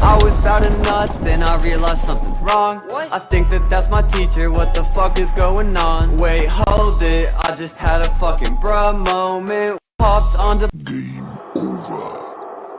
I was about to nut, then I realized something's wrong what? I think that that's my teacher, what the fuck is going on? Wait, hold it, I just had a fucking bruh moment Popped onto- Game over